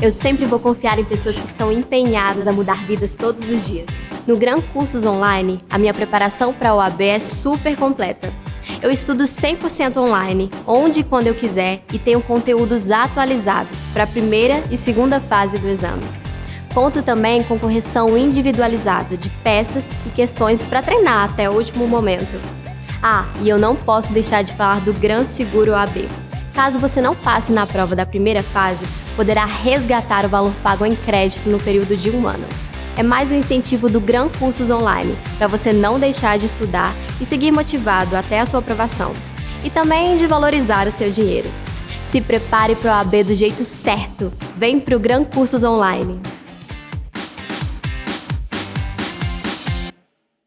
Eu sempre vou confiar em pessoas que estão empenhadas a mudar vidas todos os dias. No Gran Cursos Online, a minha preparação para a OAB é super completa. Eu estudo 100% online, onde e quando eu quiser, e tenho conteúdos atualizados para a primeira e segunda fase do exame. Conto também com correção individualizada de peças e questões para treinar até o último momento. Ah, e eu não posso deixar de falar do Gran Seguro OAB. Caso você não passe na prova da primeira fase, poderá resgatar o valor pago em crédito no período de um ano. É mais um incentivo do Gran Cursos Online, para você não deixar de estudar e seguir motivado até a sua aprovação. E também de valorizar o seu dinheiro. Se prepare para o AB do jeito certo. Vem para o Gran Cursos Online.